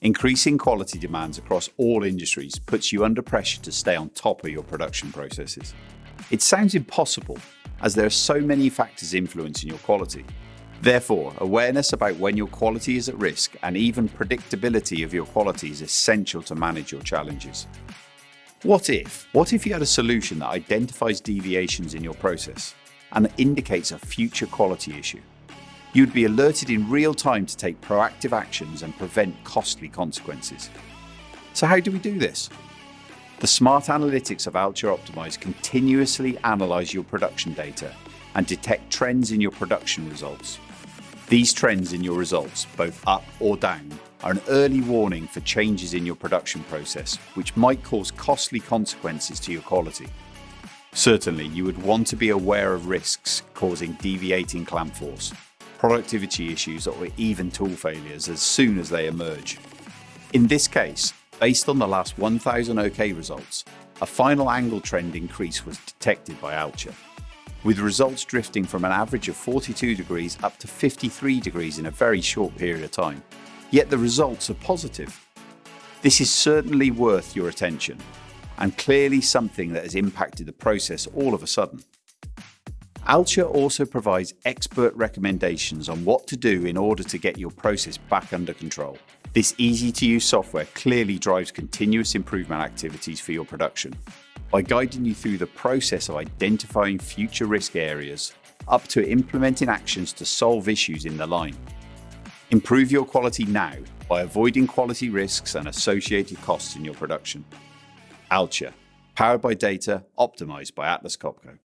Increasing quality demands across all industries puts you under pressure to stay on top of your production processes. It sounds impossible, as there are so many factors influencing your quality. Therefore, awareness about when your quality is at risk and even predictability of your quality is essential to manage your challenges. What if? What if you had a solution that identifies deviations in your process and indicates a future quality issue? You'd be alerted in real time to take proactive actions and prevent costly consequences. So how do we do this? The smart analytics of Alture Optimize continuously analyze your production data and detect trends in your production results. These trends in your results, both up or down, are an early warning for changes in your production process, which might cause costly consequences to your quality. Certainly, you would want to be aware of risks causing deviating clamp force, productivity issues or even tool failures as soon as they emerge. In this case, based on the last 1000 OK results, a final angle trend increase was detected by Alture, with results drifting from an average of 42 degrees up to 53 degrees in a very short period of time. Yet the results are positive. This is certainly worth your attention and clearly something that has impacted the process all of a sudden. Alture also provides expert recommendations on what to do in order to get your process back under control. This easy to use software clearly drives continuous improvement activities for your production by guiding you through the process of identifying future risk areas up to implementing actions to solve issues in the line. Improve your quality now by avoiding quality risks and associated costs in your production. Alture, powered by data, optimized by Atlas Copco.